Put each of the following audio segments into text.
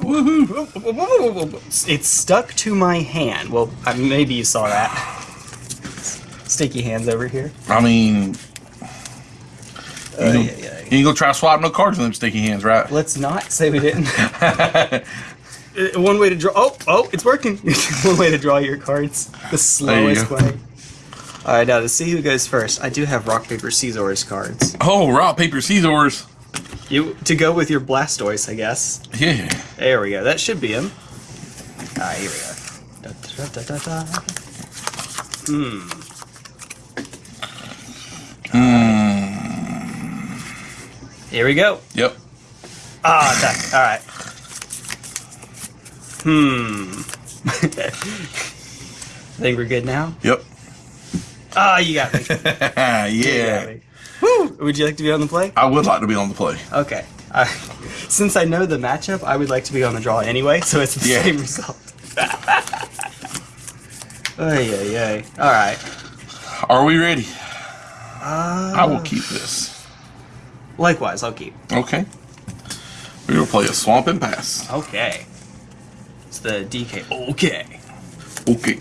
Woohoo! It's stuck to my hand. Well, uh, maybe you saw that. Sticky hands over here. I mean, you, Uh, yeah, yeah. ain't gonna try swapping no cards with them sticky hands, right? Let's not say we didn't. Uh, One way to draw. Oh, oh, it's working. One way to draw your cards. The slowest way. All right, now to see who goes first, I do have rock paper scissors cards. oh, rock paper scissors. You to go with your Blastoise, I guess. Yeah. There we go. That should be him. Ah, here we go. Da, da, da, da, da. Hmm. Here we go. Yep. Ah, attack. All right. Hmm. I Think we're good now? Yep. Ah, you got me. You got yeah. me. Woo! Would you like to be on the play? I would like to be on the play. Okay. I, since I know the matchup, I would like to be on the draw anyway, so it's the Yeah. same result. Ay, ay, ay. All right. Are we ready? Uh, I will keep this. Likewise, I'll keep. Okay. We're gonna play a swamp and pass. Okay. It's the DK. Okay. Okay.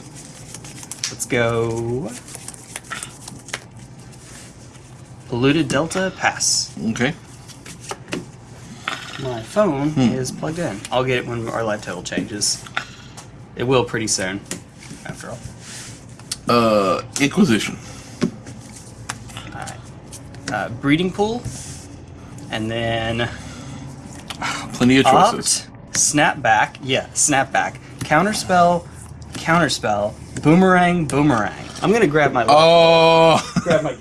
Let's go. Polluted Delta pass. Okay. My phone Hmm. is plugged in. I'll get it when our live total changes. It will pretty soon, after all. Uh, Inquisition. Alright. Uh, breeding pool. And then Plenty of choices. opt, snapback. Yeah, snapback. Counterspell, counterspell, boomerang, boomerang. I'm gonna grab my Oh. grab my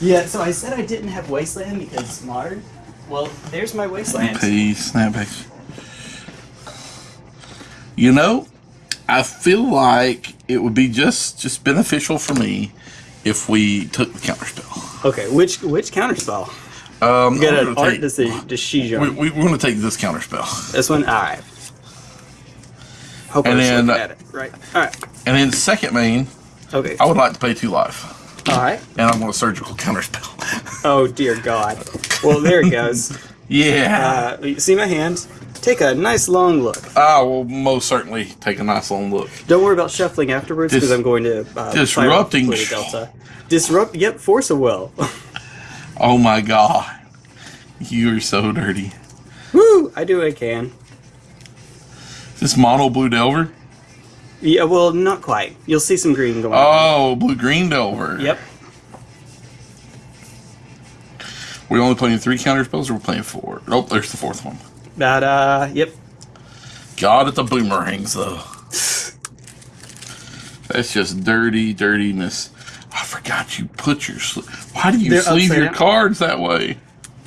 Yeah, so I said I didn't have wasteland because modern. Well, there's my wasteland. Pay snapbacks. You know, I feel like it would be just just beneficial for me if we took the counterspell. Okay, which which counterspell? Um, You got an gonna art take- to see to Shijon. we, we, we're going to take this counterspell, This one, all right. Hope And then- at it right. All right. and then second main, Okay. I would like to pay two life, All right. and I want a surgical counterspell. Oh dear God. Well, there it goes. yeah, Uh, see my hand? Take a nice long look. I will most certainly take a nice long look. Don't worry about shuffling afterwards because Dis- I'm going to uh, disrupting Delta. Disrupt. Yep. Force of Will. Oh my god, you are so dirty. Woo! I do what I can. This mono blue delver. Yeah. Well, not quite. You'll see some green going. on. Oh, blue green delver. Yep. We're only playing three counterspells, or we're playing four? Nope, there's the fourth one. That. Uh. Yep. God at the boomerangs, though. That's just dirty dirtiness. I forgot you put your. Why do you They're sleeve your down. cards that way?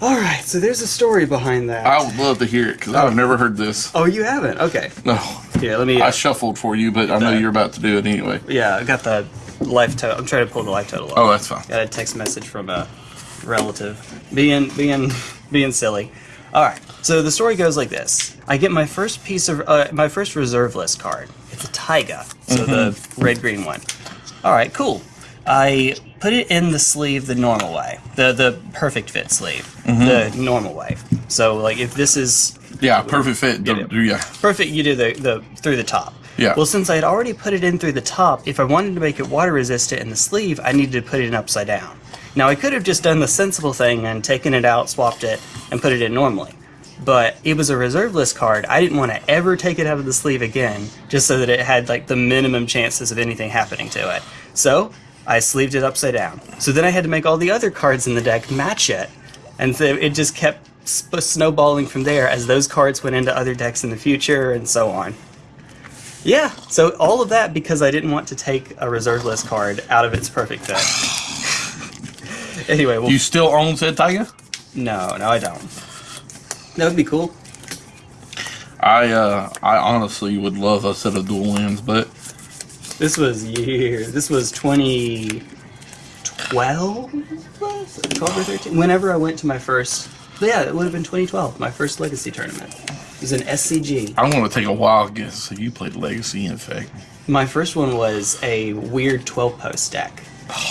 All right. So there's a story behind that. I would love to hear it because I've never heard this. oh, you haven't? Okay. No, Here, let me. I Uh, shuffled for you, but I know the- you're about to do it anyway. yeah, I got the life total. I'm trying to pull the life total up. Oh, that's fine. Got a text message from a relative, being being being silly. All right. So the story goes like this: I get my first piece of uh, my first reserve list card. It's a Taiga, so the red green one. All right, cool. I put it in the sleeve the normal way, the the perfect fit sleeve, the normal way. So like if this is Yeah, perfect fit. It. Yeah, perfect, you do the the through the top. Yeah. Well, since I had already put it in through the top, if I wanted to make it water resistant in the sleeve, I needed to put it in upside down. Now I could have just done the sensible thing and taken it out, swapped it, and put it in normally. But it was a reserve list card. I didn't want to ever take it out of the sleeve again, just so that it had like the minimum chances of anything happening to it. So I sleeved it upside down. So then I had to make all the other cards in the deck match it, and so it just kept snowballing from there as those cards went into other decks in the future and so on. Yeah, so all of that because I didn't want to take a reserve list card out of its perfect fit. anyway, well, you still own said Taiga? no, no, I don't. That would be cool. I uh, I honestly would love a set of dual lands, but This was years. This was 2012? 12 or 13? Whenever I went to my first. Yeah, it would have been 2012, my first Legacy tournament. It was an SCG. I want to take a wild guess. If you played Legacy, in fact, My first one was a weird 12 post deck.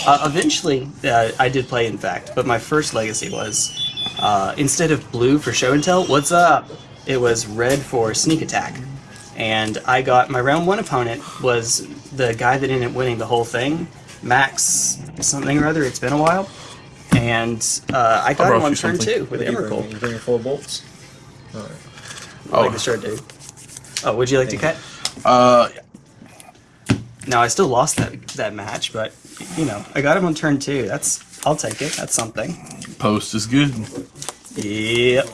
Uh, eventually, uh, I did play, in fact, but my first legacy was uh, instead of blue for show and tell, what's up? it was red for sneak attack. And I got my round one opponent was the guy that ended up winning the whole thing, Max something or other. It's been a while, and uh, I got him on turn something. two with What do you bring? Emrakul. You bring your four bolts? Alright. Like Oh. the shirt dude. Oh, would you like to cut? Uh, No, I still lost that that match, but you know, I got him on turn two. That's I'll take it. That's something. post is good. Yep.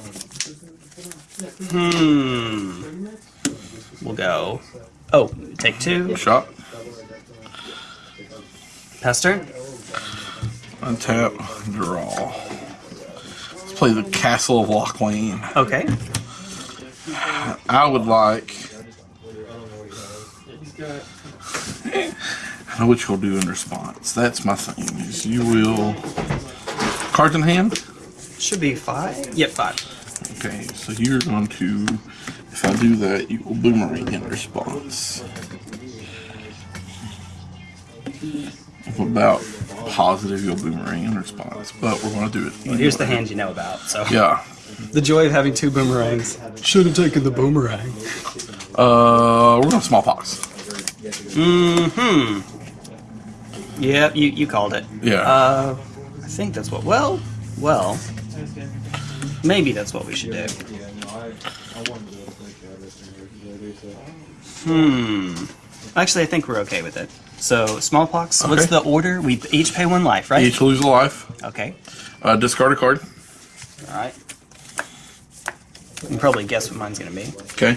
Hmm. We'll go. Oh, take two. Shot. Pass turn. Untap. Draw. Let's play the Castle of Locthwain. Okay. I would like. I know what you'll do in response. That's my thing. Is you will cards in hand. Should be five. Yep, five. Okay, so you're going to. If I do that, you will boomerang in response. I'm about positive you'll boomerang in response, but we're going to do it. Well, here's the anyway. hand you know about. So Yeah. the joy of having two boomerangs. Should have taken the boomerang. Uh, we're going to smallpox. Mm-hmm. Yep, you you called it. Yeah. Uh, I think that's what. Well, well. Maybe that's what we should do. Hmm. Actually, I think we're okay with it. So, smallpox. What's the order? We each pay one life, right? Each lose a life. Okay. Uh, discard a card. All right. You can probably guess what mine's gonna be. Okay.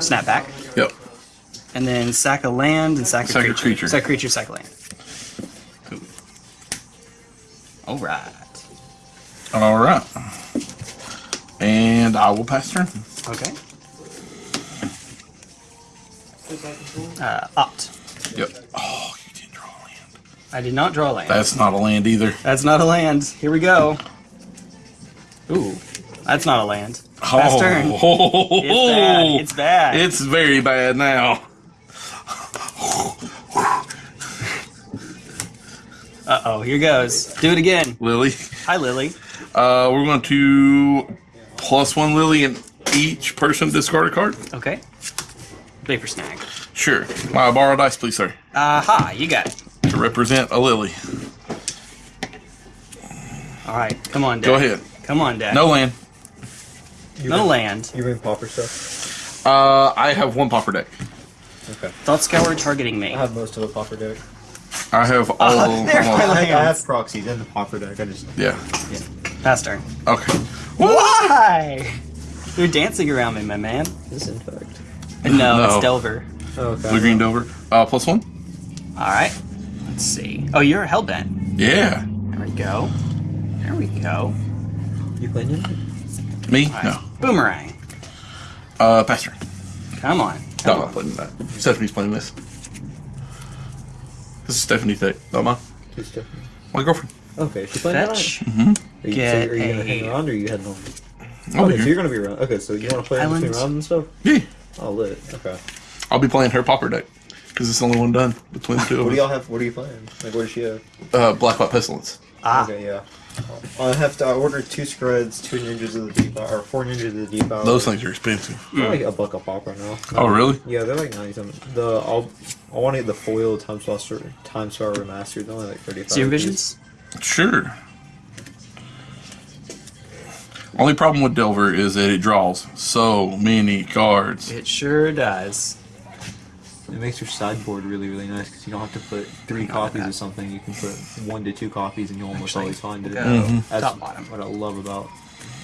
Snap back, Yep. and then sack a land and sack a Sack a creature. creature. Sack a creature. Sack a land. All right. All right. And I will pass turn. Okay. Uh, opt. Yep. Oh, you didn't draw a land. I did not draw a land. That's not a land either. That's not a land. Here we go. Ooh, that's not a land. Pass turn. It's bad. It's bad. It's very bad now. Uh oh, here goes. Do it again. Lily. Hi, Lily. Uh, we're going to plus one Lily and each person discard a card. Okay. Paper snag. Sure. May I borrow dice, please, sir? Aha, you got it. To represent a Lily. All right, come on, Dad. Go ahead. Come on, Dad. No land. You No bring, land. You bring pauper stuff? Uh, I have one pauper deck. Okay. Thought Scour targeting me. I have most of the pauper deck. I have all. Oh, there's all- my I, I have proxies in the pauper deck. I just yeah. Yeah. Pass turn. Okay. Why? You're dancing around me, my man. this infect. No, No. it's Delver. Okay. Blue green Delver. Uh, plus one. All right. Let's see. Oh, you're a Hellbent. Yeah. There we go. There we go. You playing it? Me? All right. No. Boomerang. Uh, pass turn. Come on. No, Come I'm not on. playing that. Stephanie's playing this. This is Stephanie's deck. Not mine. Who's Stephanie? My girlfriend. Okay, she's playing Fetch. Are you, Get so are you gonna hang around or are you heading home? I'll okay, be so you're gonna be around. Okay, so you want to play in between rounds and stuff? Yeah. Oh, lit. Okay. I'll be playing her pauper deck because it's the only one done between the two What do y'all have? What are you playing? Like, what does she have? Uh, Black White Pestilence. Ah. Okay, yeah. I have to I order two screds, two ninjas of the deep or four ninjas of the deep hour. Those things are expensive. They're like a buck a pop right now. Oh, really? Yeah, they're like ninety something. The I'll I want to get the foil time star time star remastered. They're only like thirty five. Serum Visions? Sure. Only problem with Delver is that it draws so many cards. It sure does. It makes your sideboard really really nice because you don't have to put three copies of something. You can put one to two copies and you almost Actually, always find it. go Mhm. That's top bottom. what I love about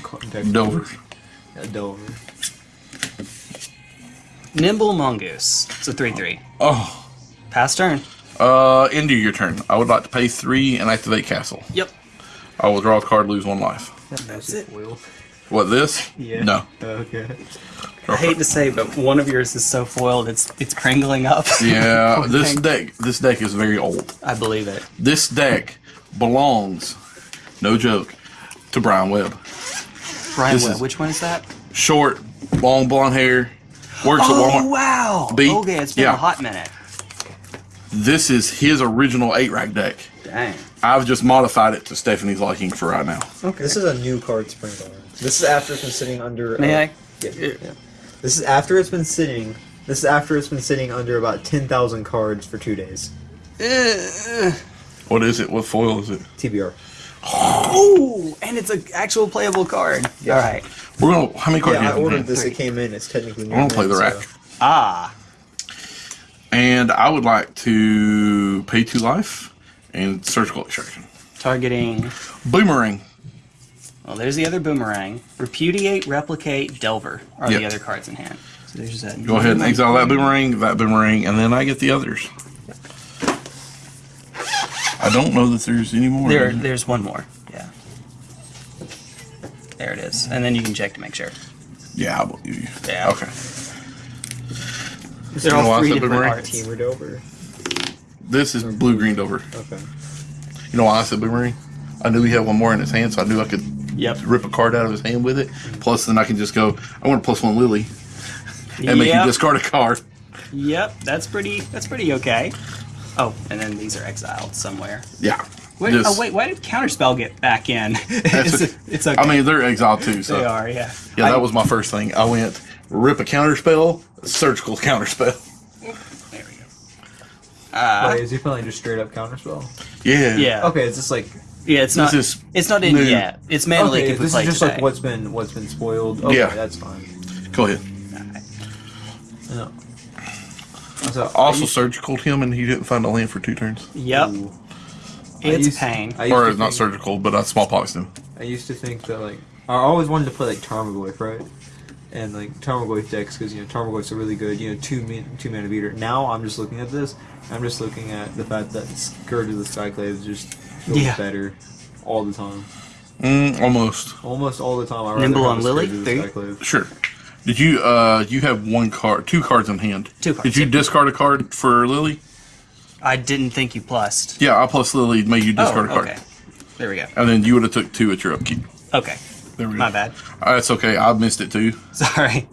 Delver. deck Delver. builders. Yeah, Delver. Nimble Mongoose. It's a 3 3. Oh. Pass turn. Uh, end of your turn. I would like to pay three and activate Castle. Yep. I will draw a card, lose one life. That's it. Foil. What, this? Yeah. No. Okay. I hate to say, but one of yours is so foiled, it's it's pringling up. Yeah, this thing. deck this deck is very old. I believe it. This deck belongs, no joke, to Brian Webb. Brian This Webb, which one is that? Short, long blonde hair, works at Oh, Walmart. wow. B? Okay, it's been Yeah. a hot minute. This is his original eight rack deck. Dang. I've just modified it to Stephanie's liking for right now. Okay. This is a new card spring. This is after it's been sitting under May uh, I? Yeah. yeah. This is after it's been sitting. This is after it's been sitting under about ten thousand cards for two days. What is it? What foil is it? TBR. oh, and it's an actual playable card. All right. We're gonna. How many cards? Yeah, I do you have? ordered this. It came in. It's technically. I want to play the so- rack. Ah, And I would like to pay two life and surgical extraction. targeting. Boomerang. Well, there's the other boomerang. Repudiate, replicate, delver are the other cards in hand. So there's that. Go ahead and exile that boomerang, that boomerang, and then I get the others. I don't know that there's any more. There, there's one more. Yeah. There it is, and then you can check to make sure. Yeah, I believe you. Yeah. Okay. They're You know why all three different boomerang? arts. Teamered over. This is blue greened over. Okay. You know why I said boomerang? I knew he had one more in his hand, so I knew I could Yep. rip a card out of his hand with it. Plus, then I can just go. I want to plus one Lily and make you discard a card. Yep. That's pretty. That's pretty okay. Oh, and then these are exiled somewhere. Yeah. Wait, Just- oh wait, why did counterspell get back in? It's, okay. it's okay. I mean, they're exiled too. So they are. Yeah. yeah, I- that was my first thing. I went rip a counter spell, surgical counter spell. There we go. Uh, Wait, is he playing just straight up counterspell? Yeah. yeah. Okay, it's just like Yeah. It's not. is it's not in new. yet. It's mainly okay. if This is just today. like what's been what's been spoiled. Okay, Yeah. that's fine. Go ahead. No. So, Also I used- surgical him, and he didn't find a land for two turns. Yep. Ooh. I It's used- pain. Or it's not think- surgical, but uh, I smallpoxed him. I used to think that like I always wanted to play like Tarmogoyf, right? And like Tarmogoyf decks because you know Tarmogoyf's a really good you know two min, two mana beater. Now I'm just looking at this. I'm just looking at the fact that Scourge of the Skyclave is just feels Yeah. better all the time. Mm, almost. Almost all the time. I rather Nimble on Lily? Scourge of the Three? Skyclave. Sure. Did you uh you have one card two cards in hand? Two cards, Did you yeah. discard a card for Lily? I didn't think you plussed. Yeah, I plus Lily made you discard oh, a card. okay. There we go. And then you would have took two at your upkeep. Okay. There we go. My bad. Uh, That's okay. I missed it too. Sorry.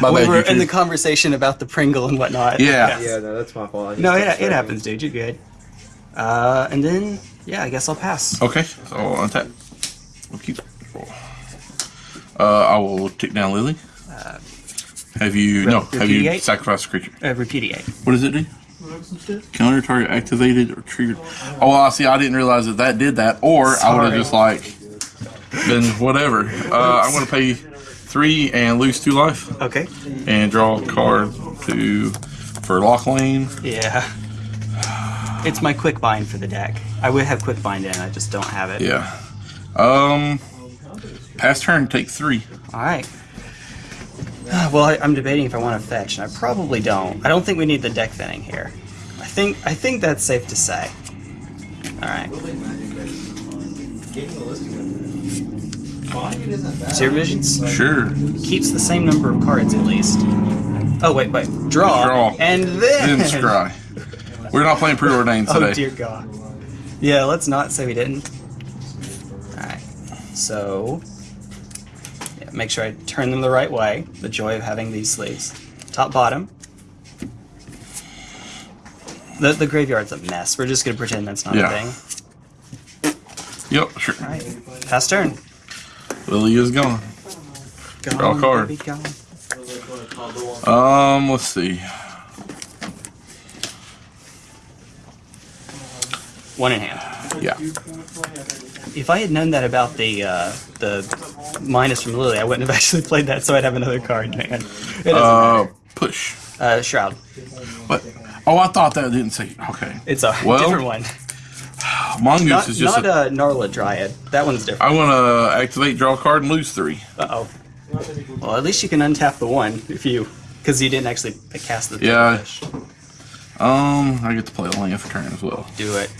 My we bad, were you in the conversation about the Pringle and whatnot. Yeah. Yeah, no, that's my fault. No, it, it happens, dude. You're good. Uh, and then, yeah, I guess I'll pass. Okay, so I'll untap. Upkeep. Uh, I will take down Lily. have you no? Have you sacrificed a creature? Uh, repudiate. What does it do? Counter target activated or triggered. Oh, well, I see. I didn't realize that that did that. Or I would have just like been whatever. Uh, I'm to pay three and lose two life Okay. and draw a card to for Locthwain. Yeah. It's my quick bind for the deck. I would have quick bind in, I just don't have it. Yeah. Um. Pass turn. Take three. All right. Well, I, I'm debating if I want to fetch, and I probably don't. I don't think we need the deck thinning here. I think I think that's safe to say. All right. Serum Visions Sure. keeps the same number of cards at least. Oh wait, wait. Draw. Draw. And then. Then scry. We're not playing preordained today. Oh dear God. Yeah, let's not say we didn't. Alright. So yeah, make sure I turn them the right way. The joy of having these sleeves. Top bottom. The the graveyard's a mess. We're just gonna pretend that's not Yeah. a thing. Yep. Sure. Alright. Pass turn. Lily is gone. Gone, Draw a card. gone. Um. Let's see. One in hand. Yeah. If I had known that about the uh, the minus from Lily, I wouldn't have actually played that, so I'd have another card, man. It doesn't Uh. matter. Push. Uh, Shroud. What? Oh, I thought that didn't say. Okay. It's a Well, different one. Mongoose Not, is just. not a, a Narla Dryad. That one's different. I want to activate, draw a card, and lose three. Uh oh. Well, at least you can untap the one if you, because you didn't actually cast the Yeah. fish. Um. I get to play a land for turn as well, Do it.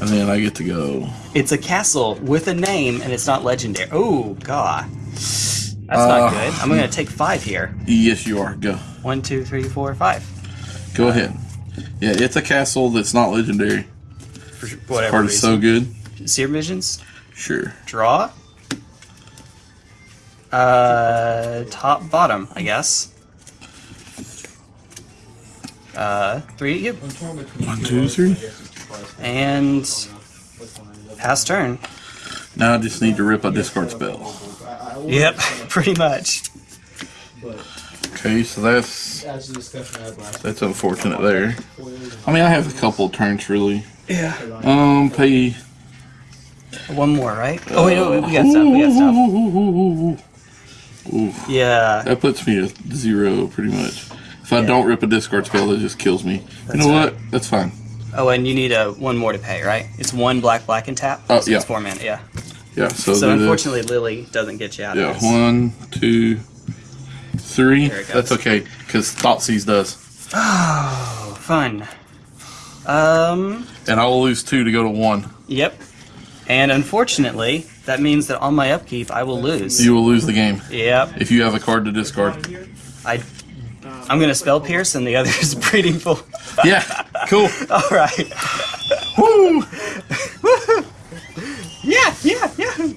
And then I get to go. It's a castle with a name, and it's not legendary. Oh god, that's Uh, not good. I'm gonna take five here. Yes, you are. Go. One, two, three, four, five. Go ahead. Yeah, it's a castle that's not legendary. For whatever Card is so good. Serum Visions. Sure. Draw. Uh, top, bottom, I guess. Uh, three, yep. One, two, three. And pass turn. Now I just need to rip a discard spell. Yep. Pretty much. Okay, so that's that's the discussion I had last. that's unfortunate there. I mean, I have a couple of turns really. Yeah. Um, pay. One more, right? Oh wait, no, we got stuff. We got stuff. Ooh, Yeah. that puts me at zero pretty much. If I don't rip a discard spell, it just kills me. That's you know right. what? That's fine. Oh, and you need a one more to pay, right? It's one black, black, and tap. Oh, so yeah. It's four mana. Yeah. Yeah. So, So unfortunately, Lily doesn't get you out yeah, of this. one, two, three. There it goes. That's okay because Thoughtseize does, Oh, fun. Um. and I will lose two to go to one. Yep. And unfortunately, that means that on my upkeep, I will lose. You will lose the game Yep. if you have a card to discard. I. I'm gonna spell pierce, and the other is breeding pool. Yeah. Cool. All right. Woo! Yeah, yeah, yeah.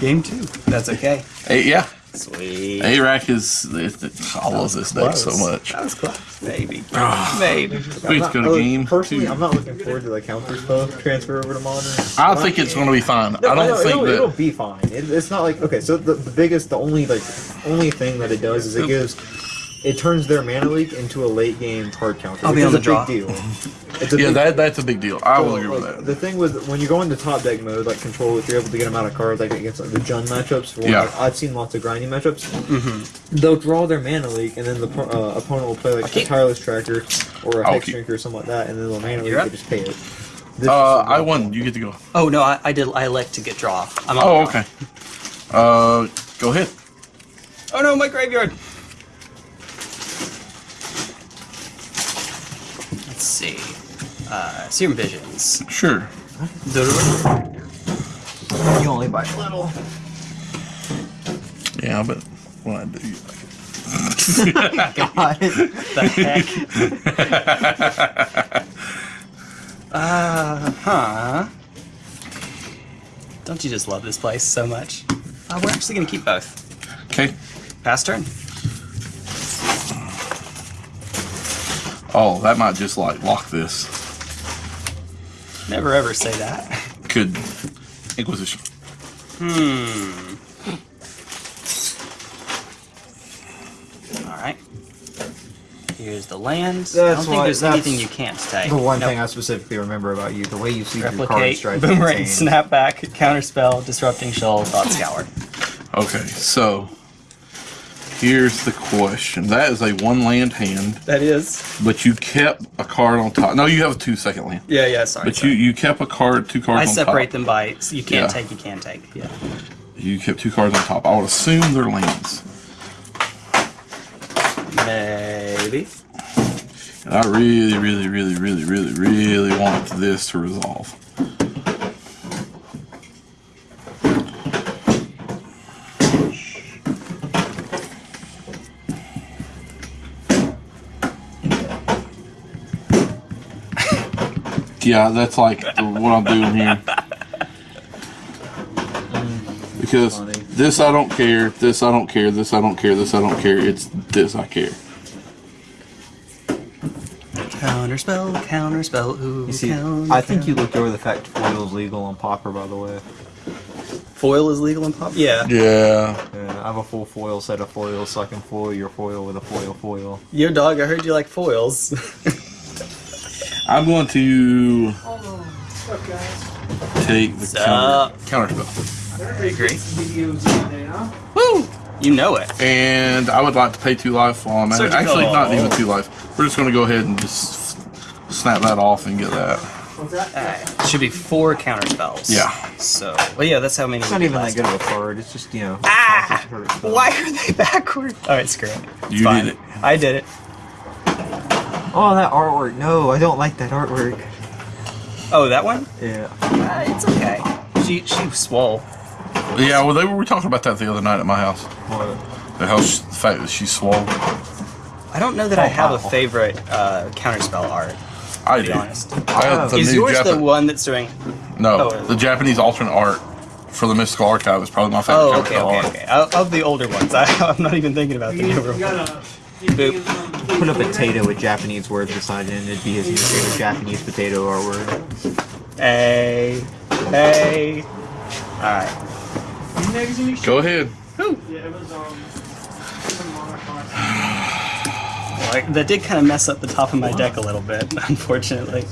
Game two. That's okay. Hey, yeah. Sweet. 8-Rack is. It, it, I love this deck so much. That was close. Maybe. Ah. Maybe. We just go to game Personally, two. I'm not looking forward to the counter spell transfer over to modern. I think it's going to be fine. No, I don't know, think it'll, it'll be fine. It, it's not like okay. So the, the biggest, the only like only thing that it does is it gives, it turns their mana leak into a late game card counter. I'll be on the a draw. big deal. It's a Yeah, big, that that's a big deal. I will so, agree with that. The thing with when you go into top deck mode, like control, if you're able to get them out of cards, like against like, the Jund matchups, for Yeah. like, I've seen lots of grinding matchups. Mm-hmm. They'll draw their mana leak, and then the uh, opponent will play like Okay. a tireless tracker or a I'll hex keep- drinker or something like that, and then the mana leak You're up. they just pay it. This Uh, I won. You get to go. Oh no, I, I did. I elect to get draw. I'm Oh, okay. Uh, go ahead. Oh no, my graveyard. Let's see. Uh, Serum Visions. Sure. you only buy a little. Yeah, but when I do, you like God. the heck? Uh huh. Don't you just love this place so much? Uh, we're actually gonna keep both. Okay. Pass turn. Oh, that might just like lock this. Never ever say that. Could Inquisition. Hmm. All right. Here's the land. I That's don't think why- there's that's anything you can't take. The one Nope. thing I specifically remember about you, the way you see your card replicate, strike. boomerang, snapback, counterspell, disrupting shoal, thought scour. Okay, so here's the question. That is a one land hand, That is. but you kept a card on top. No, you have a two second land. Yeah, yeah. Sorry. But you you kept a card, two cards I separate them by so you can't Yeah. take, you can't take. Yeah. You kept two cards on top. I would assume they're lands. Maybe. And I really, really, really, really, really, really want this to resolve. Yeah, that's like the, what I'm doing here. Because Funny. this I don't care, this I don't care, this I don't care, this I don't care. It's this I care. Counterspell, counterspell. Ooh, You see, counter, I think you looked over the fact foil is legal on Pauper, by the way. foil is legal in pop. Yeah. Yeah. Yeah, I have a full foil set of foils, so I can foil your foil with a foil foil. Yo, dog. I heard you like foils. I'm going to take the counter, counter spell. I agree. Woo! You know it. And I would like to pay two life while I'm at it. Actually, not even two life. We're just going to go ahead and just snap that off and get that. Uh, should be four counter spells. Yeah. So, well, yeah, that's how many. It's not even that good of a card. It's just you know. Ah! it's just a Why are they backward? All right, screw it. It's You fine. did it. I did it. Oh, that artwork! No, I don't like that artwork. Oh, that one? Yeah. Uh, it's okay. She she swole. Yeah, well, they were, we were talking about that the other night at my house. What? The, how sh the fact that she's swole. I don't know that I Oh, have a favorite uh, counterspell art. I To be do. honest, I have the is new yours the one that's doing? No, Oh. the Japanese alternate art for the Mystical Archive is probably my favorite Oh, okay, okay, art. okay. Of, of the older ones, I, I'm not even thinking about the newer ones. Boop. Put a potato with Japanese words beside it, and it'd be his new favorite Japanese potato or word. Hey, hey. All right. Go ahead. Yeah, it was um. it was a monochrome. Well, that did kind of mess up the top of my deck a little bit, unfortunately.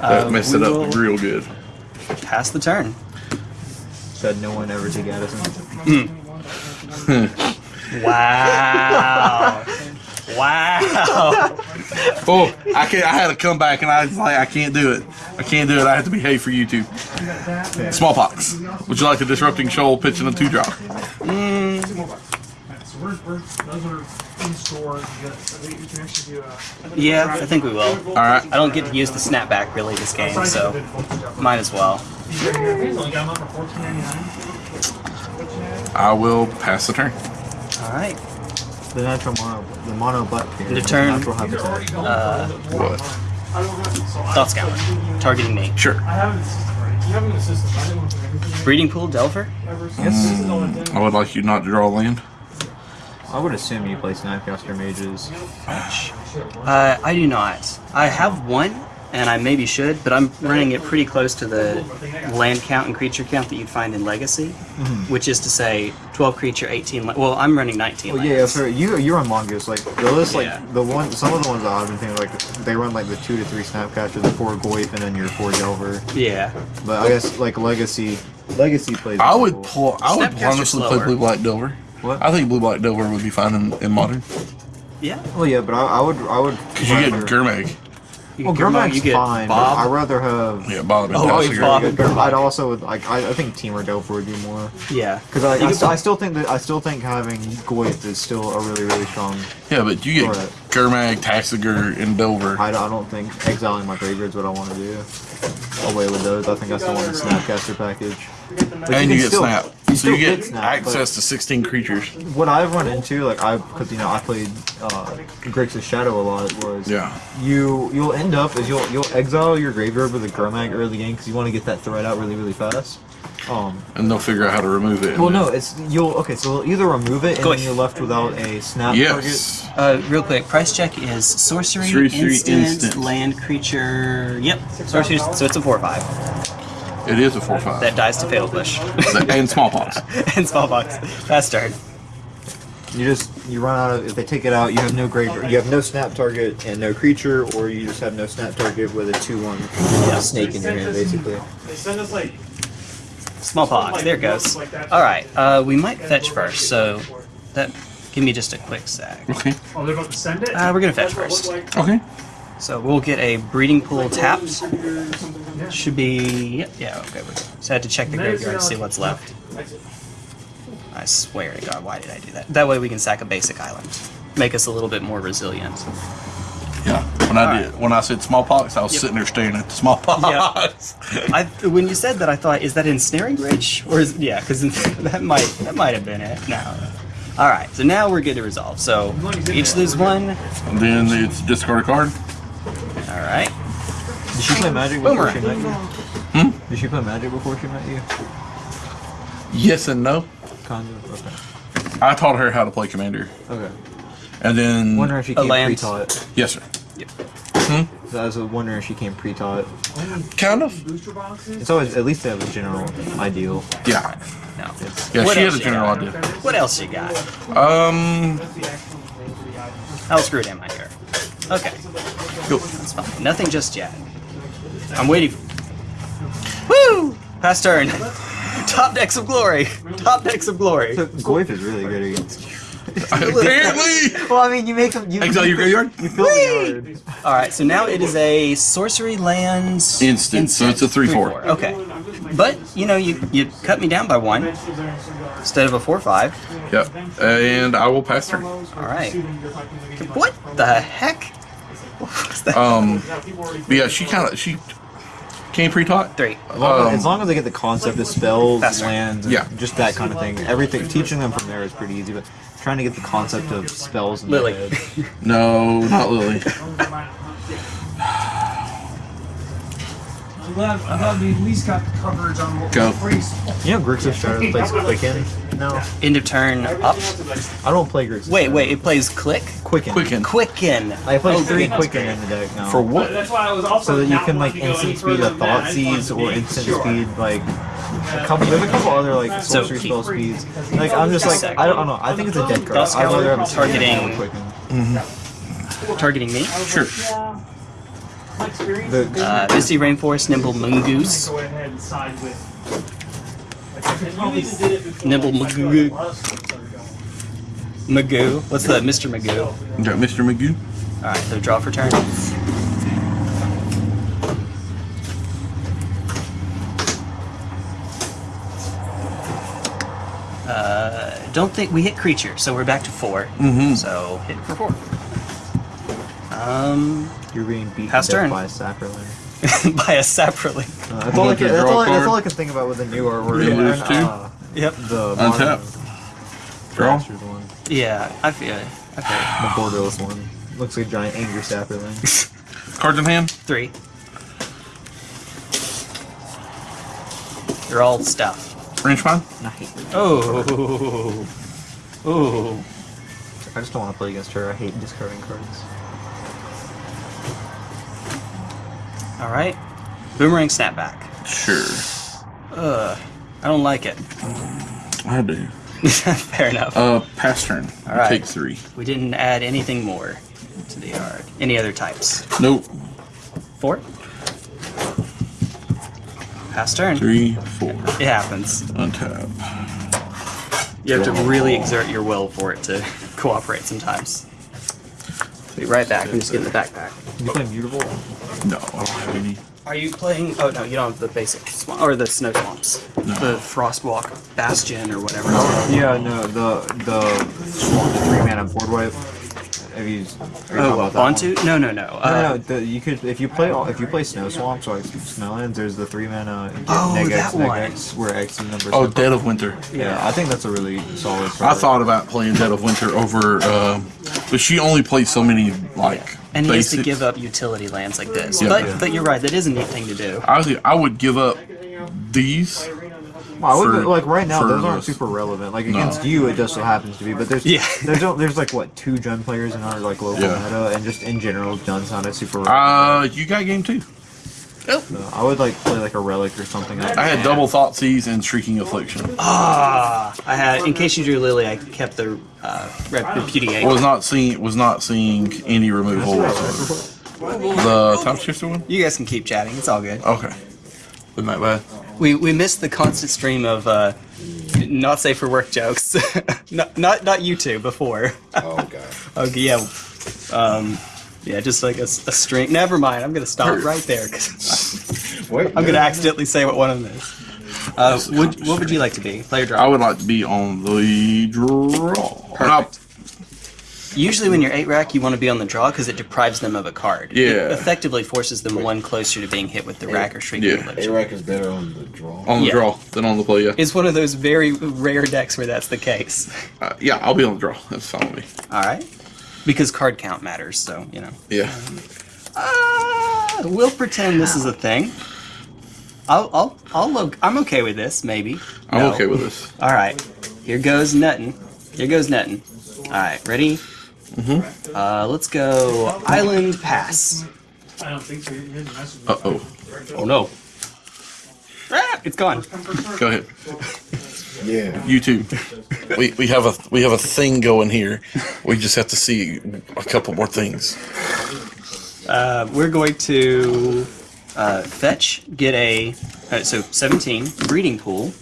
That Um, messed it up real good. Pass the turn. Said no one ever take Addison. Wow. Wow. Oh, I can not I had to come back and I was like, I can't do it. I can't do it. I have to behave for YouTube. Smallpox. Would you like the disrupting shoal pitch in a two drop? So we're, we're, those are in store. You got- I think you can actually do a. Yeah, I think we will. All right. I don't get to use the snapback really this game, so might as well. He's only got them up for fourteen ninety nine. I will pass the turn. All right. The natural mono, the mono butt here. The turn. Natural habitat. Uh, What? I don't have it, so I. Thought Scour. Targeting me. Sure. I have an assistant already. You have an assistant. I didn't want to make everything Breeding pool, Delver? ever. So this is all it I would like you not to draw land. I would assume you play Snapcaster mages. Uh, I do not. I have one, and I maybe should, but I'm running it pretty close to the land count and creature count that you'd find in Legacy, mm-hmm. which is to say 12 creature, 18. La- well, I'm running 19. Well, yeah, lands. so you you run mongoose like the list like Yeah. the one some of the ones that I've been thinking like they run like the two to three Snapcaster, the four goif, and then your four delver. yeah. But I guess like legacy legacy plays. I would cool. pull. I would Snapcaster's honestly play blue black Delver. What? I think blue black Delver would be fine in, in modern Yeah. Well, yeah, but I, I would I would. because you get rather- Gurmag. You Well, get Gurmag, Gurmag's fine, Bob. I'd rather have. Yeah, Bob and Oh, Tassie you are- Bob. I'd also like I, I think Temur Delver would be more yeah. because I, I, st- I still think that I still think having Goith is still a really really strong. Yeah, but you get Right. Gurmag, Tasigur, and Delver. I, don't- I don't think exiling my graveyard is what I want to do. Away with those, I think I still want the Snapcaster package. But and you can get still- snap. You so you get get snap, access to 16 creatures. What I've run into, like I, because you know I played uh, Grixis Shadow a lot, was Yeah. you you'll end up is you'll you'll exile your graveyard with a Gurmag early game because you want to get that threat out really really fast. Um, And they'll figure out how to remove it. well, no, it's you'll okay, so you'll either remove it and Goif. then you're left without a snap Yes. Uh, real quick, price check is sorcery, Sorcery, instant, instant. land creature. Yep, sorcery. So it's a four-five It is a 4 5. that dies to fatal push and smallpox. and smallpox. Fast turn. target. You just you run out of if they take it out, you have no graveyard, you have no snap target and no creature, or you just have no snap target with a two one snake in your hand basically. They send us like. Smallpox. There it goes. All right. Uh, we might fetch first, so that give me just a quick sec. Okay. Oh, they're about to send it. Uh, we're gonna fetch That's what it first. looked Okay. So we'll get a breeding pool tapped. like. Something like. Should be. Yep. Yeah. Okay. We're good. So I had to check the graveyard to see what's left. I swear to God, why did I do that? That way we can sack a basic island, make us a little bit more resilient. Yeah. When I All did, when I said smallpox, I was Yep. sitting there staring at the smallpox. I when you said that, I thought, is that ensnaring bridge or is yeah? Because that might that might have been it. No. All right. So now we're good to resolve. So each lose one. and then it's discard a card. All right. Did she play Magic before Boomerang. she met you? Hmm? Did she play Magic before she met you? Yes and no. Kind of. Okay. I taught her how to play commander, Okay. and then Wonder if she A came pre-taught. yes, sir. I was wondering if she came pre-taught. Kind of. Booster boxes. It's always at least to have a general ideal. Yeah. No. Yeah. What she had else a general got? idea. What else you got? Um. That's the actual name of the item. How screwed am I here? Okay. Go. That's fine. Nothing just yet. I'm waiting. Woo! Pass turn. Top decks of glory. Top decks of glory. So Goif is really good against. Apparently. well, I mean, you make them. You, Exile your graveyard. You fill the yard. All right. So now it is a sorcery lands Instant, so it's a 3-4. Okay. But you know you you cut me down by one instead of a four five. Yep. And I will pass turn. All right. What the heck? What was that? Um. But yeah, she kind of she came pre-taught. Three. As long, as, Um, as long as they get the concept of spells, Faster. lands, Yeah. just that kind of thing. Everything teaching them from there is pretty easy, but trying to get the concept of spells in Lily. their head. No, not Lily. glad, I'm glad we at least got the coverage on what Go. was phrased. You know Grixis Shadow plays Quicken? No. End of turn up. I don't play Grixis. Wait, wait, it plays click? Quicken. Quicken. Quicken. I play Oh, three Quicken great. in the deck now. For what? That's why I was also so that you can like wanting to go any instant speed further a than thought that. I just wanted seeds or instant sure. speed like a couple there's a couple other like So- sorcery spell speeds. Like I'm just like I don't know. I think it's a dead card. I'd rather have a targeting- Quicken. Targeting mm-hmm. me. Sure. My The- Uh, Misty Rainforest, Nimble Mongoose. Go ahead and side with. Like, I probably did it before. Nibble like, Magoo. a lot of stuff started going. Magoo. What's that? Mr. Magoo. You got Mr. Magoo. Alright, so draw for turn. Uh, don't think we hit creature, so we're back to 4 Mhm. So hit for four. Um, You're being beaten Pass turn. by a saproling. by a saproling. Uh, that's, all I can, that's, all I, that's all I can think about with the new artwork. You lose two? uh, Yep. the Untap. Draw. One. Yeah, I feel it. I feel. The borderless one. Looks like a giant angry saproling. Cards in hand. Three. They're all stuff. Wrench Mind. Nice. Oh. Oh. I just don't want to play against her. I hate discarding cards. All right. Boomerang snapback. Sure. Ugh. I don't like it. I do. Fair enough. Uh, pass turn. All right. Take three. We didn't add anything more to the yard. Any other types? Nope. Four. Pass turn. Three, four. It happens. Untap. You have to really exert your will for it to cooperate sometimes. Be right back. I'm just getting the backpack. You play mutable? No, I don't have any. Are you playing? Oh no, you don't have the basic or the snow swamps. The Frostwalk Bastion or whatever. it's called. Yeah, no, the the swamp, the three mana board wipe. Have you? Are you talking Oh, about that Onto? one? No, no, no. No, Uh, no, the, you could if you play all- if you play snow swamps or like snowlands. There's the three mana Oh, neg that X, neg one. X, where X is number. Oh, seven. Dead of Winter. Yeah, I think that's a really solid. I thought about playing Dead of Winter over, um, but she only plays so many like and he has to give up utility lands like this. Yeah. but Yeah. but you're right. That is a neat thing to do. I would, I would give up these. Well, I would, for- like right now, those aren't super relevant. Like No. against you, it just so happens to be. But there's Yeah. there's there's like what two Jund players in our like local Yeah. meta, and just in general, Jund's not a super. relevant. Uh, you got game two. So I would like play like a relic or something. Like I had double thought seize and shrieking affliction. Ah, I had. In case you drew Lily, I kept the uh, rep- repudiate. Was not seeing was not seeing any removal whatsoever. The time shifter one. You guys can keep chatting. It's all good. Okay. Wasn't that bad? We we missed the constant stream of uh, not safe for work jokes. not, not not you two before. Oh god. Okay, yeah. Um, yeah, just like a string. Never mind. I'm gonna stop right there 'cause Wait. I'm gonna accidentally say what one of them is. Uh, would, what would you like to be? Player draw. I would like to be on the draw. Perfect. Usually, when you're eight rack, you want to be on the draw because it deprives them of a card. It Yeah. effectively forces them one closer to being hit with the rack or shrieking Yeah. affliction. 8-Rack is better on the draw. On the Yeah. draw than on the play. Yeah. It's one of those very rare decks where that's the case. Uh, yeah, I'll be on the draw. That's fine with me. All right, because card count matters. So you know. Yeah. Uh, we'll pretend this is a thing. I'll, I'll, I'll look. I'm okay with this. Maybe. I'm No. okay with this. All right. Here goes nuttin. Here goes nuttin. All right. Ready? Mm-hmm. Uh, let's go. Island pass. I don't think so. Here's the message. Uh oh. Oh no. Ah, it's gone. Go ahead. Yeah. YouTube. we we have a we have a thing going here. We just have to see a couple more things. Uh, we're going to uh, fetch, get a uh, so 17 breeding pool.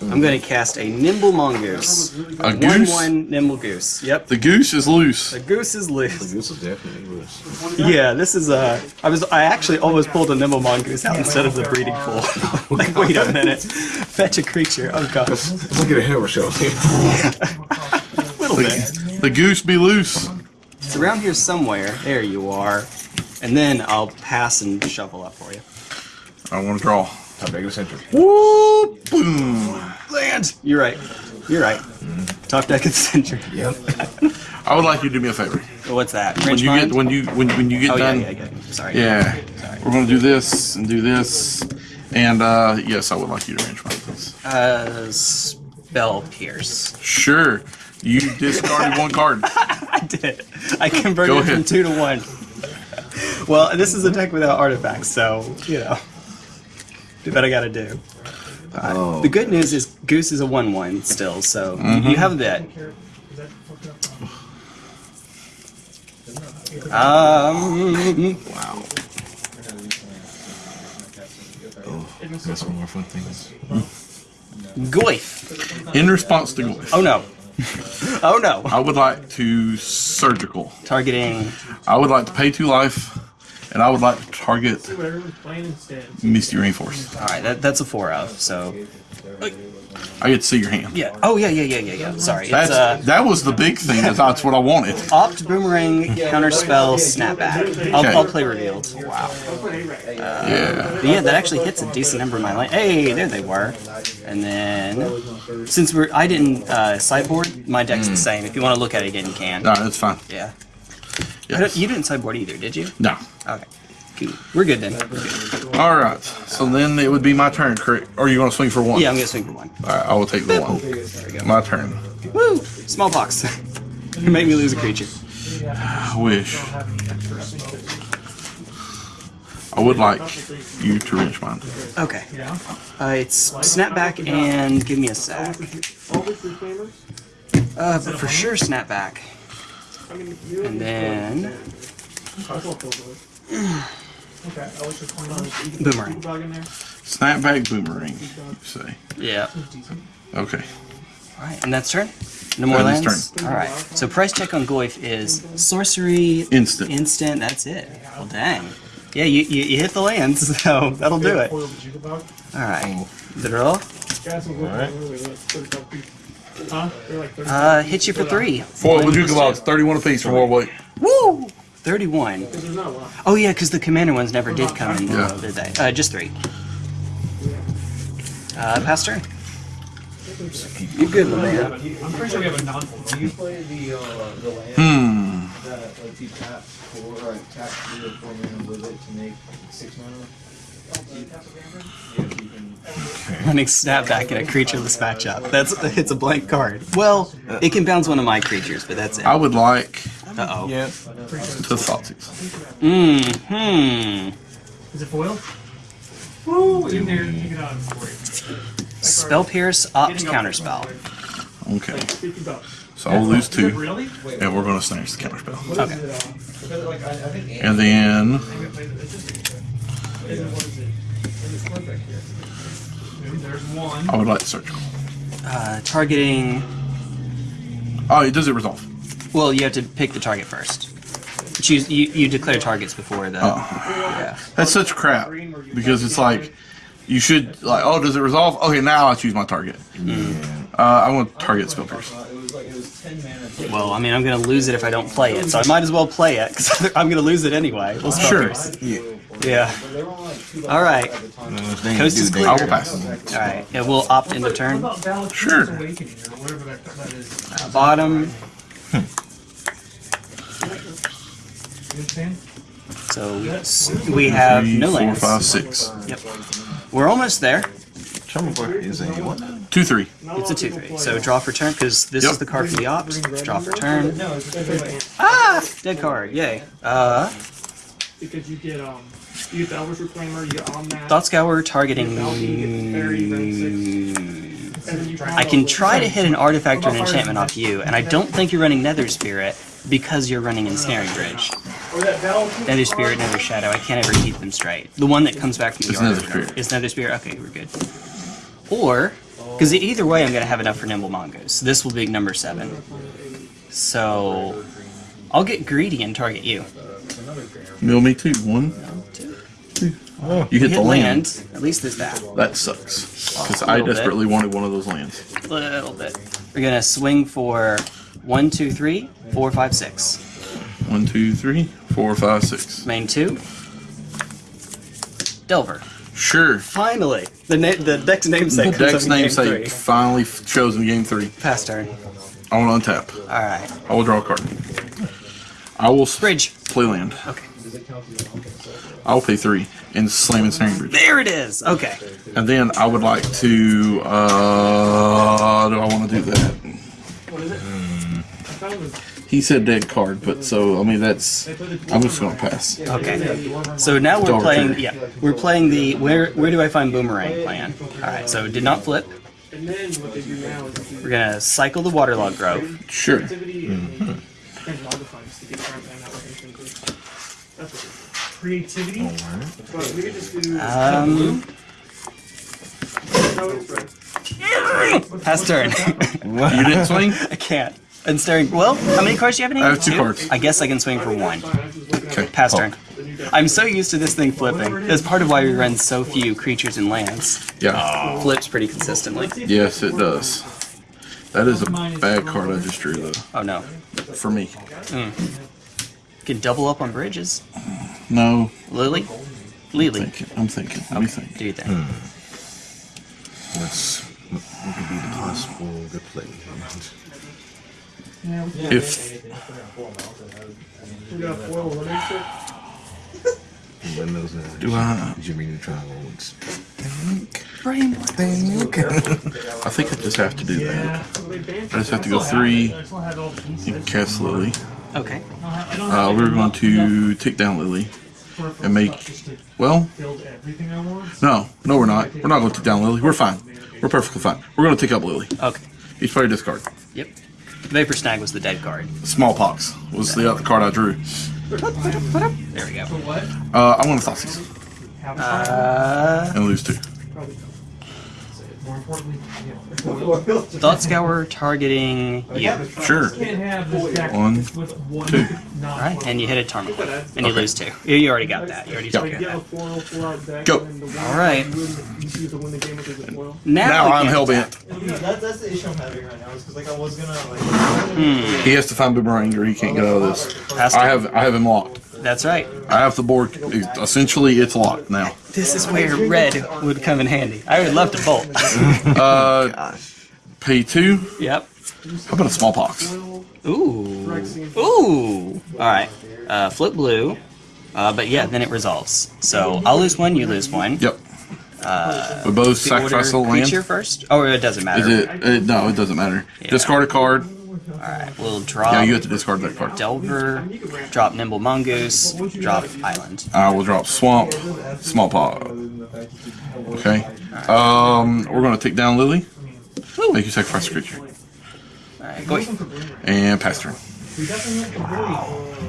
I'm going to cast a nimble mongoose. A One goose. one nimble goose. Yep. The goose is loose. The goose is loose. The goose is definitely loose. Yeah, this is uh I was I actually almost pulled a nimble mongoose out instead of the breeding pool. like, wait a minute. Fetch a creature. Oh god. Look at a hammer show. little bit. The, the goose be loose. It's around here somewhere. There you are. And then I'll pass and shuffle up for you. I want to draw. Top deck of center. Woo! Boom! Land. You're right. You're right. Top deck of the center. Yep. I would like you to do me a favor. What's that? When you mind? get when you when, when you get Oh yeah, done, yeah, yeah. Sorry. yeah, Sorry. we're gonna do this and do this, and uh, yes, I would like you to Wrench Mind, please. Uh, spell pierce. Sure. You discarded one card. I did. I converted from two to one. Well, this is a deck without artifacts, so you know. Do what I gotta do. Oh. The good news is Goose is a one-one still, so you- Mm-hmm. you have a bit. Um, Wow. Oh, got some more fun things. Goif. In response to Glyph, Oh no. Oh no. I would like to surgical. Targeting. I would like to pay two life, and I would like to target what everyone's playing instead. Misty Rainforest. All right, that, that's a four of. So I get to see your hand. yeah. Oh yeah, yeah, yeah, yeah, yeah. Sorry, That's uh, that was the big thing. That's, what I wanted. opt boomerang counterspell snapback. I'll, Okay. I'll play revealed. Wow. Yeah. But yeah, that actually hits a decent number of my lane. Hey, there they were. And then, since we're I didn't uh, sideboard, my deck's the same. If you want to look at it again, you can. No, that's fine. Yeah. Yes. You didn't sideboard either, did you? No. Okay. Cool. We're good then. We're good. All right. So then it would be my turn, correct? Or are you going to swing for one? Yeah, I'm gonna swing for one. All right, I will take the one. My turn. Woo! Smallpox. you make me lose a creature. I wish. I would like you to reach mine. Okay. Uh, it's snapback and give me a sack. Uh, but for sure snapback. And then Okay, I was just playing boomerang. Snapback boomerang, you say. Yeah. Okay. Alright, and that's turn? No more is lands? Alright. So price check on Goyf is sorcery Instant. instant, that's it. Well dang. Yeah, you, you, you hit the lands, so that'll do it. Alright. The draw? Alright. Huh? Like Uh hits you for three. four Foil Bojuka Bogs, 31 apiece for Worldwake. Woo! 31. There's not a lot. Oh yeah, because the commander ones never did come in, Yeah. did they? Uh, just three. Uh, pass turn. You good, my man? I'm pretty sure we have a non Do you play the uh, the land Hmm. that lets you tap four or tap three or four mana with it to make six mana? Yeah, you can. Running snapback in a creatureless matchup. That's it's a blank card. Well, it can bounce one of my creatures, but that's it. I would like Uh oh. Yeah. to Thoughtseize. Mm hmm. Is it foil? Woo! In there, take it out for you. Spell pierce, opt counterspell. Okay. 50 bucks. So I'll lose two, Really? and we're going to snatch the counterspell. Okay. Because like I, I think And then there's one. I would like surgical. Uh, targeting. Oh, it does it resolve? Well, you have to pick the target first. Choose. You, you declare targets before the. Oh. Yeah. That's such crap because it's like you should like. Oh, does it resolve? Okay, now I choose my target. Uh, I want target spell pierce. it was like it was ten mana. to- Well, I mean, I'm gonna lose it if I don't play it, so I might as well play it because I'm gonna lose it anyway. We'll spell Sure. pierce. Yeah. Yeah. But they were only like two All right. at the time. Coast is I clear. will pass. All right. Yeah, we'll opt into What turn. Sure. Awakening or whatever that, that is? Bottom. So we, we have Three, no four, lands. five, six. Yep. We're almost there. A what? Two, three. It's a 2 3. So draw for turn, because this Yep. is the card for the opt. Draw for turn. No, it's Ah! Dead card. Yay. Uh, Because you get um, you get the Elvish Reclaimer, you get on that. Thought Scour targeting. and then you I can try to hit an artifact or an enchantment off you, and I don't think you're running Nether Spirit because you're running Ensnaring Bridge. Or that Nether Spirit, Nether Shadow. I can't ever keep them straight. The one that comes back from the It's Nether Spirit. is Nether Spirit. Okay, we're good. Or, because either way, I'm going to have enough for Nimble Mongoose. This will be number seven. So, I'll get greedy and target you. Mill me two. One, Two. two. You hit Hit the land. land. At least there's that. That sucks. Because I little bit. desperately wanted one of those lands. A little bit. We're gonna swing for one, two, three, four, five, six. One, two, three, four, five, six. Main two. Delver. Sure. Finally, the na- the deck's namesake. The deck's up in game namesake three. finally f- shows in game three. Pass turn. I want to untap. All right. I will draw a card. I will s- Bridge. play land. Okay. I will pay three and slam Ensnaring Bridge. There it is. Okay. And then I would like to. Uh, do I want to do that? What is it? Mm. He said dead card, but so I mean that's. I'm just gonna pass. Okay. So now we're Dog playing. turn. Yeah, we're playing the where where do I find boomerang plan? All right. So did not flip. And then what they do now is We're gonna cycle the Waterlogged Grove. Sure. activity and and modify just to get around that application too. That's what it is. Creativity. But we just do Um, no, it's right. pass turn. You didn't swing. I can't. And staring. Well, how many cards do you have in hand? I hand? have two cards. I guess I can swing for one. Fine, I was just looking at Okay. Pass Oh, turn. I'm so used to this thing flipping. That's part of why we run so few creatures and lands. Yeah. Flips pretty consistently. Yes, it does. That is a bad card I just drew though. Oh no. For me. Can double up on bridges. No. Lily? Lily. I'm thinking. I'm thinking. Let me think. Do you think? What's hmm. what what could be the possible good play? If We got foil running shit. Windows do I? Jimmy Neutron Oaks. I think I just have to do that. Yeah. so they banned I just have to go I still have three. it. I still have all the pieces. You can cast Lily. Okay. Uh, we're going to take down Lily and make. Well, build everything I want. no, no, we're not. We're not going to take down Lily. We're fine. We're perfectly fine. We're going to take up Lily. Okay. Each player discard. Yep. Vapor Snag was the dead card. Smallpox was the other card I drew. There we go. What? Uh, I want going to Thoughtseize Have Uh, and lose two. Probably. More importantly, yeah. Thought Scour targeting you. Sure. Can't have this One, with one two. Alright, and you hit a Tarmogoyf. And you Okay. lose two. You you already got that. You already Yeah. took Like, care get a of that. four, four out deck, Go. and then the one All right. You, win, you see the win the game with the foil. Now, Now I'm can't hell bent. That, that's the issue I'm having right now. Is because like I was gonna like. Hmm. He has to find Boomerang or he can't get out of this. I have I have him locked. That's right. I have the board. Essentially, it's locked now. This is where red would come in handy. I would love to bolt. Uh, pay two. yep. How about a smallpox? Ooh. Ooh. All right. Uh, flip blue. Uh, but yeah, then it resolves. So I'll lose one, you lose one. Yep. we both The order sacrifice a land. creature first? Oh, it doesn't matter. Is it, it? No, it doesn't matter. Discard a card. All right. We'll drop Yeah, you have to discard that card. Delver, drop Nimble Mongoose, drop Island. I will drop swamp, Small smallpox. Okay. Um, we're gonna take down Lily. Make you sacrifice a creature All right, go ahead. and pass turn.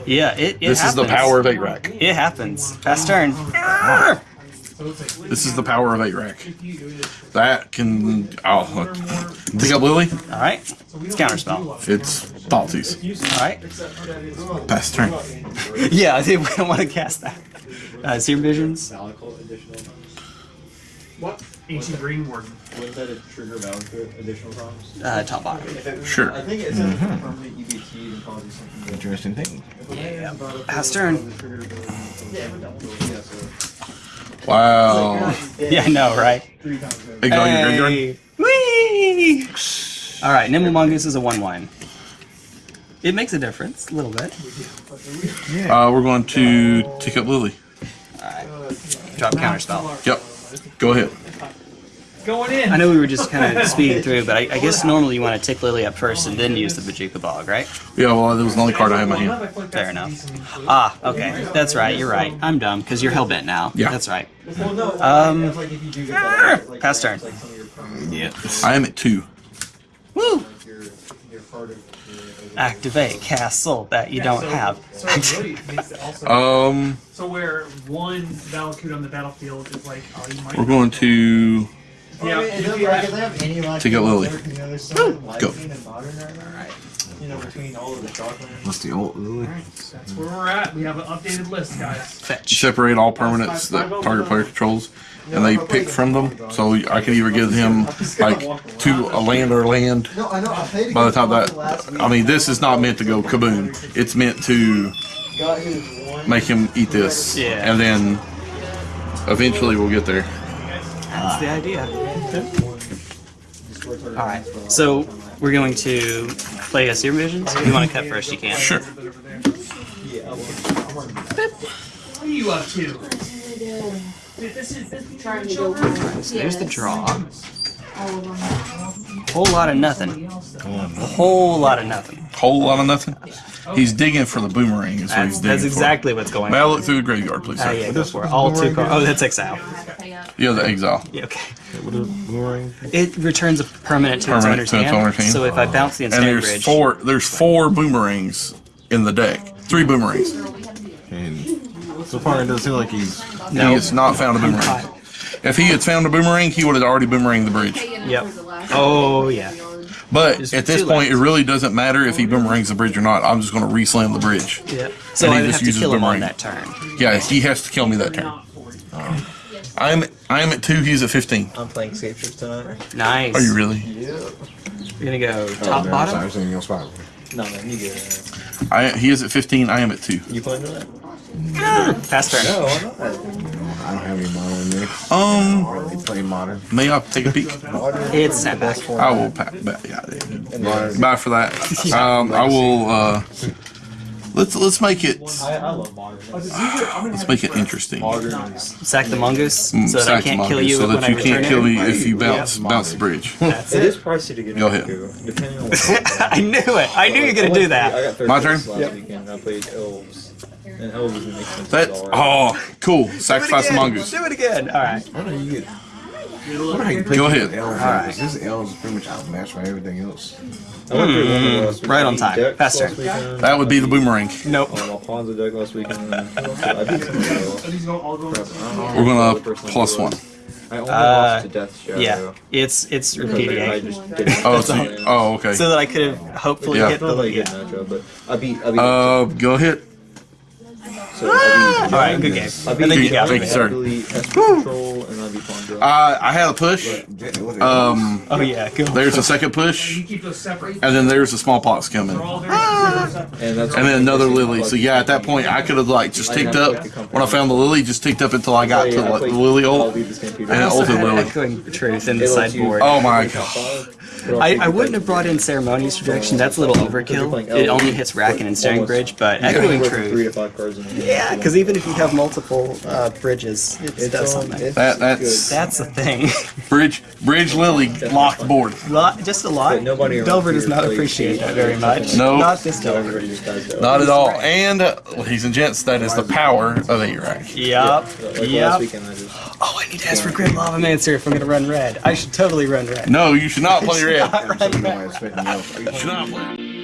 Yeah, it, it This is the power of eight rack. It happens. Pass turn. This is the power of eight rack. That can. Oh, look. Take up Lily. All right. It's counterspell. It's Thoughtseize. All right. Pass turn. Yeah, I think we don't want to cast that. Uh, Serum Visions. What? Ancient Green Warden. Wouldn't that a trigger value additional problems? Uh, top bottom. Sure. I think it's a permanent EBT and probably something. that- Interesting thing. Yeah. Pass turn. Wow. Yeah, I know, right? Exile your graveyard. Hey. Whee! All right, Nimble Mongoose is a one-one. It makes a difference, a little bit. Uh, we're going to take up Lily. All right. Drop counterspell. Yep. Go ahead. Going in. I know we were just kind of speeding through, but I, I guess normally you want to tick Lily up first and then use the Bojuka Bog, right? Yeah, well, that was the only card I had in my hand. Fair enough. Ah, okay. That's right. You're right. I'm dumb because you're hellbent now. Yeah. That's right. Well. Um, it's like if you do get that, it's like, Pass turn. it's like some of your permanent, Yeah. I am at two. Woo! like your, your part of your. Activate castle that you don't have. So it really makes it also. Um, so where one Valakut on the battlefield is like, oh, you might. we're going to. Well, I mean, it doesn't like, if they have any like. Take out Lily. You know, there's some light Go. and modern right now. You know, between all of the Shocklands. What's the old Lily? That's where we're at. We have an updated list, guys. Fetch. separate all permanents that target player controls, and they pick from them. So I can either give him like two a land or land. No, I know. I played By the time that, Walker. I mean, this is not meant to go kaboom. It's meant to Got his one. make him eat this, Yeah. and then eventually we'll get there. That's the ah. idea. All right, so we're going to play as your visions. If you want to cut first, you can. Sure. What are you up to? This is this is to go there's the draw. Whole lot of nothing. Whole lot of nothing. Whole lot of nothing. He's digging for the boomerang. Is what That's, he's digging that's for. exactly what's going May I on. look through the graveyard, please, Oh sir? Ah, yeah, go for it. All two cards. Oh, that's exile. Yeah, the exile. Yeah, okay. What is boomerang? It returns a permanent to its Permanent owner's to its hand. owner's hand. So if I oh. bounce the And instant there's bridge, four. There's four boomerangs in the deck. Three boomerangs. And so far, it doesn't seem like he's. He has not found a boomerang. If he had found a boomerang, he would have already boomeranged the bridge. Yep. Oh yeah. But There's at this two point, it really doesn't matter if he boomerangs the bridge or not. I'm just going to reslam the bridge. Yeah. So And he I would just have to uses kill him on that turn. Yeah, he has to kill me that turn. I'm I'm at two. He's at fifteen. I'm playing Scapeshift tonight. Nice. Are you really? Yep. We're gonna go Oh, top man, bottom. I was thinking your spot. No, man, you get it. I he is at fifteen. I am at two. You playing tonight? Pass turn. No, I'm not. I don't have any modern in there. Um, Or they play modern. may I take a peek? It's snapback. I will. Pa- ba- yeah, bye for that. Um, I will. Uh, let's let's make it I, I love modern. let's make it interesting. Sack the mongoose Mm, so that I sack the can't kill mongoose you so when that you I can't kill me if you bounce bounce the bridge. That's It it. is pricey to get Go ahead. depending on. I knew it. I knew you were gonna do that. got third My turn? Last and elves is an expensive That dollar. oh cool. Sacrifice the mongoose. Do it again. All right. I don't know you get. I wonder you play Go ahead. Elves, Alright. This elves is pretty much outmatched by everything else. I went through one of last Hmm. right on time. Faster. That would be the boomerang. Nope. Um, Alfonso deck last weekend. and I beat somebody else. Are these going all going? Crap, I don't know We're gonna the person one. I only Uh, lost to Death Shadow. Yeah. It's it's Because I just. Oh, so oh, okay. So that I could have hopefully Yeah. hit It's not the like a good yeah. matchup, but I beat. I beat. Uh, go ahead. So I ah! All right. Good game. I think you got Thank you, sir. Italy, Esper Control, and I. Uh, I had a push. Um, Oh yeah. Go. there's a second push, You keep those separate. and then there's a smallpox coming. They're all very separate. and that's and then another lily. So yeah, at that point, I could have like just ticked up when I found the lily, just ticked up until I got to like, the lily ult. And it ulted lily. truth in the sideboard. Oh my god. I, I wouldn't have brought in Ceremonious Rejection. That's a little overkill. It only hits Rack and Ensnaring Bridge, but echoing Three truth. to five cards. Yeah, because even if you have multiple uh, bridges, it does something. it's That- that's- good. That's the thing. Bridge, bridge lily locked board. lot, just a lot. Nobody around Delver does not appreciate that very much. No. Not this So Delver. everybody just dies to Not at all. And uh, ladies and gents, that is the power of 8-Rack. Yup. Like last Yup. weekend, I just Oh, I need to ask for Grim Lavamancer if I'm gonna run red. I should totally run red. No, you should not play red. So you know I expect nothing else. You should not play.